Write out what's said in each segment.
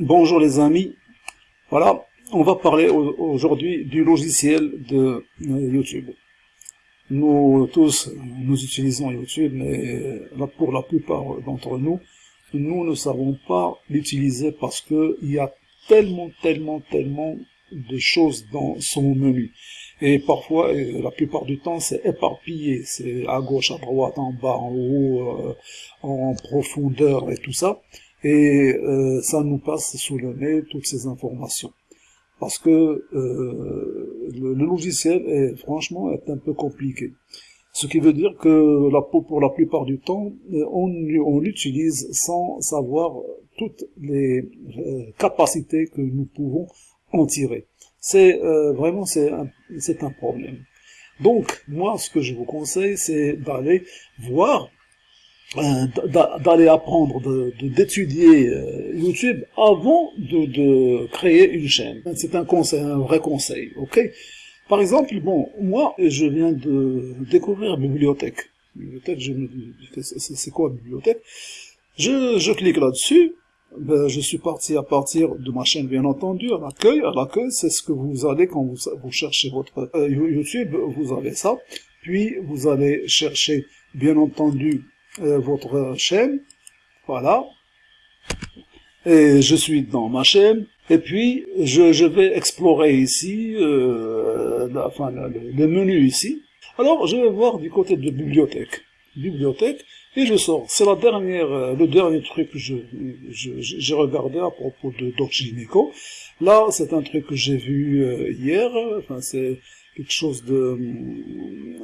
Bonjour les amis, voilà, on va parler aujourd'hui du logiciel de euh, YouTube. Nous tous, nous utilisons YouTube, mais pour la plupart d'entre nous, nous ne savons pas l'utiliser parce que il y a tellement, tellement, tellement de choses dans son menu. Et parfois, la plupart du temps, c'est éparpillé. C'est à gauche, à droite, en bas, en haut, euh, en profondeur et tout ça et euh, ça nous passe sous le nez toutes ces informations. Parce que euh, le, logiciel est franchement est un peu compliqué. Ce qui veut dire que la, pour la plupart du temps, on, on l'utilise sans savoir toutes les euh, capacités que nous pouvons en tirer. C'est euh, vraiment c'est un, un problème. Donc moi, ce que je vous conseille, c'est d'aller voir euh, d'aller apprendre, d'étudier de, euh, YouTube avant de, de, créer une chaîne. C'est un conseil, un vrai conseil, ok? Par exemple, bon, moi, je viens de découvrir bibliothèque. Bibliothèque, je me c'est quoi bibliothèque? Je, je clique là-dessus, ben, je suis parti à partir de ma chaîne, bien entendu, à l'accueil. À l'accueil, c'est ce que vous allez quand vous, vous cherchez votre euh, YouTube, vous avez ça. Puis, vous allez chercher, bien entendu, euh, votre chaîne. Voilà. Et je suis dans ma chaîne. Et puis, je, je vais explorer ici, euh, enfin, le, menu ici. Alors, je vais voir du côté de bibliothèque. Bibliothèque. Et je sors. C'est la dernière, euh, le dernier truc que je, j'ai regardé à propos de Doc Là, c'est un truc que j'ai vu euh, hier. Enfin, c'est quelque chose de,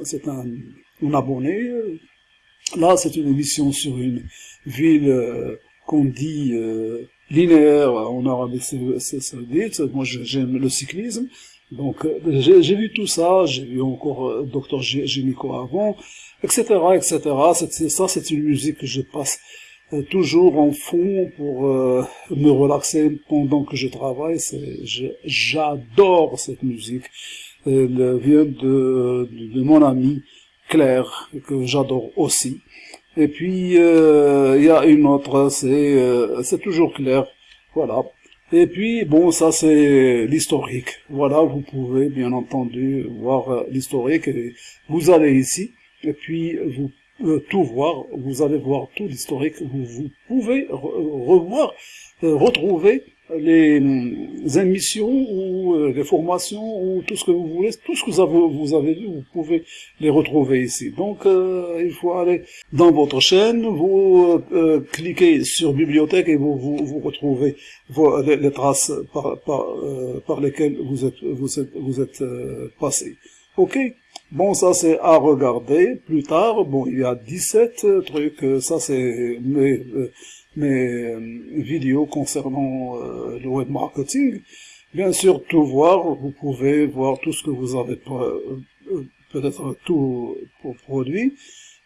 c'est un, un abonné Là, c'est une émission sur une ville euh, qu'on dit euh, linéaire en Arabie Saoudite. Moi, j'aime le cyclisme. Donc, euh, j'ai vu tout ça. J'ai vu encore Dr Génico avant, etc., etc. Ça, c'est une musique que je passe toujours en fond pour me relaxer pendant que je travaille. J'adore cette musique. Elle vient de, de mon ami Claire, que j'adore aussi. Et puis, euh, il y a une autre, c'est euh, c'est toujours Claire, voilà. Et puis, bon, ça c'est l'historique. Voilà, vous pouvez bien entendu voir euh, l'historique. Vous allez ici, et puis vous tout voir, vous allez voir tout l'historique. Vous, vous pouvez revoir, retrouver les, émissions ou euh, les formations ou tout ce que vous voulez, tout ce que vous avez, vous avez vu, vous pouvez les retrouver ici. Donc euh, il faut aller dans votre chaîne, vous euh, cliquez sur bibliothèque et vous vous, vous retrouvez les, traces par, par, par lesquelles vous êtes vous êtes vous êtes passé. Ok? Bon, ça c'est à regarder plus tard. Bon, il y a 17 trucs. Ça c'est mais mes euh, vidéos concernant euh, le web marketing. Bien sûr, tout voir, vous pouvez voir tout ce que vous avez euh, peut-être tout produit.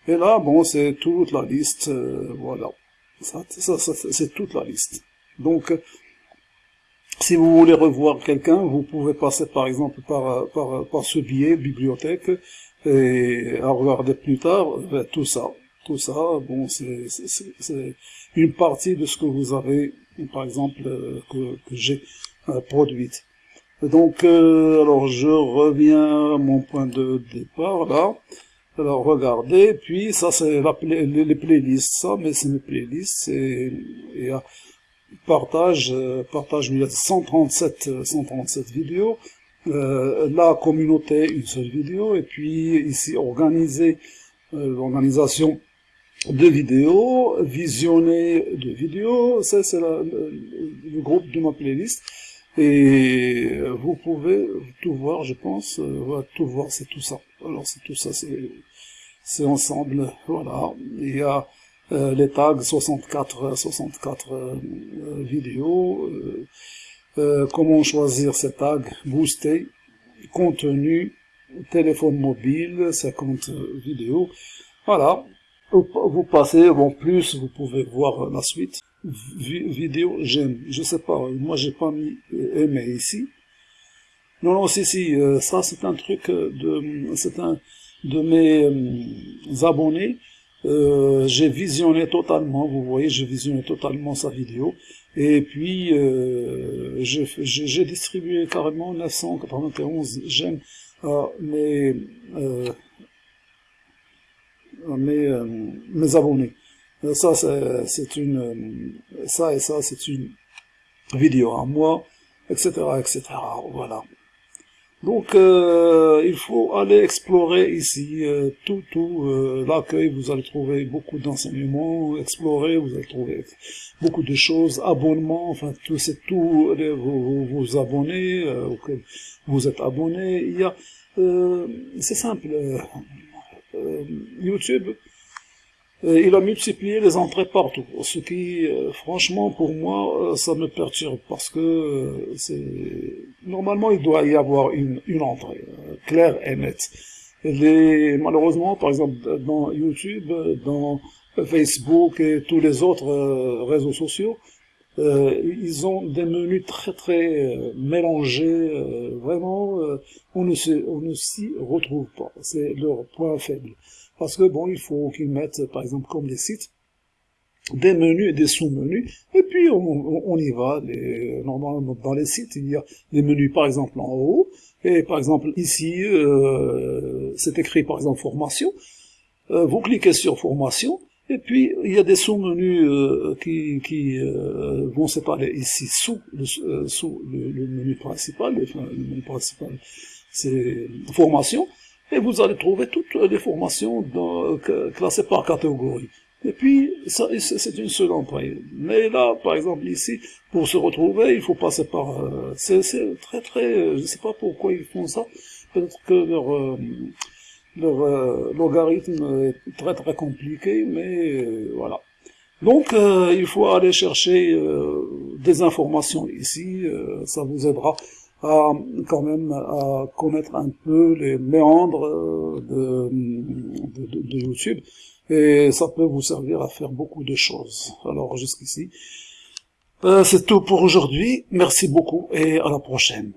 Et là, bon, c'est toute la liste, voilà. Ça, ça, c'est toute la liste. Donc, si vous voulez revoir quelqu'un, vous pouvez passer par exemple par, par, par ce billet, bibliothèque, et à regarder plus tard tout ça ça, bon, c'est une partie de ce que vous avez, par exemple, euh, que, j'ai euh, produite. Donc, euh, alors je reviens à mon point de départ, là. Alors, regardez, puis ça, c'est les, les, playlists, ça, mais c'est mes playlists, et partage, partage, il y a 137, 137 vidéos, la communauté, une seule vidéo, et puis ici, organiser l'organisation de vidéos, visionner de vidéos, ça c'est le, groupe de ma playlist, et vous pouvez tout voir, je pense, euh, tout voir, c'est tout ça. Alors c'est tout ça, c'est ensemble, voilà. Il y a euh, les tags 64, 64 euh, vidéos, comment choisir ces tags, booster, contenu, téléphone mobile, 50 vidéos, voilà, vous passez, en plus, vous pouvez voir la suite. vidéo, j'aime. Je sais pas, moi j'ai pas mis aimer ici. Non, non, si, si, euh, ça c'est un truc de, c'est un de mes euh, abonnés. Euh, j'ai visionné totalement, vous voyez, j'ai visionné totalement sa vidéo. Et puis, euh, j'ai distribué carrément 991 j'aime à mes, euh, mes, euh, mes abonnés. Ça, c'est une, ça et ça, c'est une vidéo à moi, etc., etc. Voilà. Donc, euh, il faut aller explorer ici euh, tout, tout euh, l'accueil. Vous allez trouver beaucoup d'enseignements. Explorer, vous allez trouver beaucoup de choses. Abonnements, enfin, tout c'est tout. Vous, vous, abonnez, auxquels vous êtes abonné. Il y a, c'est simple. YouTube il a multiplié les entrées partout, ce qui, euh, franchement, pour moi, euh, ça me perturbe, parce que euh, normalement, il doit y avoir une, entrée claire et nette. Malheureusement, par exemple, dans YouTube, dans Facebook et tous les autres réseaux sociaux, ils ont des menus très très mélangés, vraiment, on ne s'y retrouve pas. C'est leur point faible. Parce que bon, il faut qu'ils mettent, par exemple, comme les sites, des menus et des sous-menus, et puis on, y va. normalement, dans les sites, il y a des menus, par exemple, en haut, et par exemple, ici, euh, c'est écrit, par exemple, formation. Euh, vous cliquez sur formation, et puis il y a des sous-menus euh, qui, qui vont séparer ici sous le, sous le, menu principal. le menu principal, c'est formation et vous allez trouver toutes les formations dans, classées par catégorie. Et puis, ça, c'est une seule entrée. Mais là, par exemple, ici, pour se retrouver, il faut passer par... Euh, c'est très, très... Je ne sais pas pourquoi ils font ça. Peut-être que leur, euh, leur euh, logarithme est très, très compliqué, mais voilà. Donc, il faut aller chercher des informations ici. ça vous aidera à quand même à connaître un peu les méandres euh, de, de, de, YouTube et ça peut vous servir à faire beaucoup de choses. Alors jusqu'ici, euh, c'est tout pour aujourd'hui. Merci beaucoup et à la prochaine.